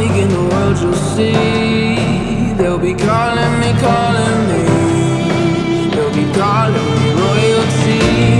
In the world you'll see. They'll be calling me, calling me. They'll be calling me royalty.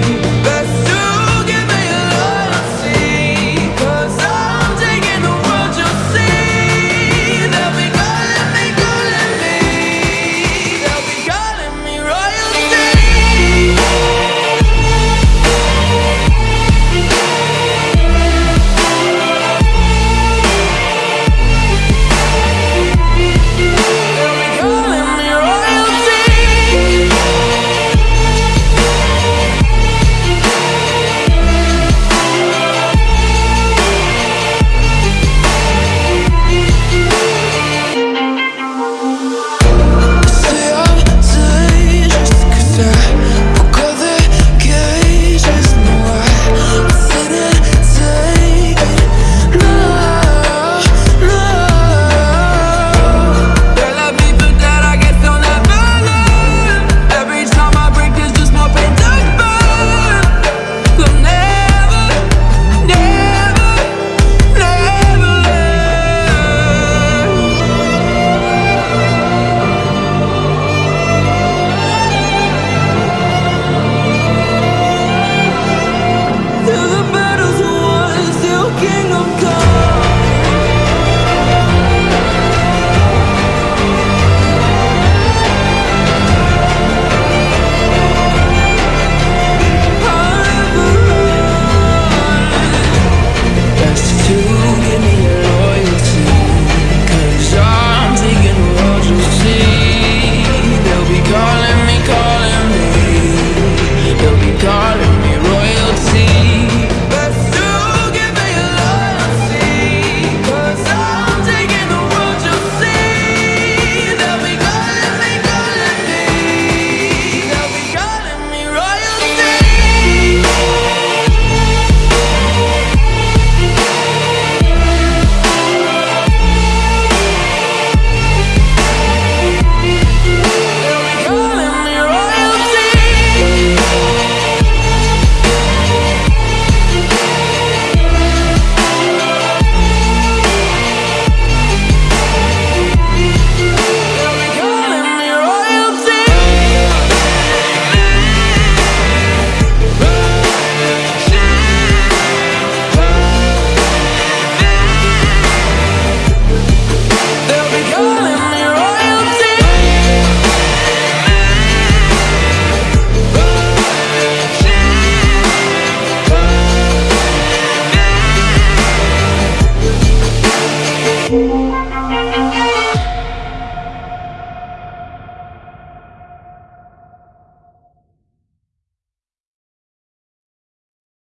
closer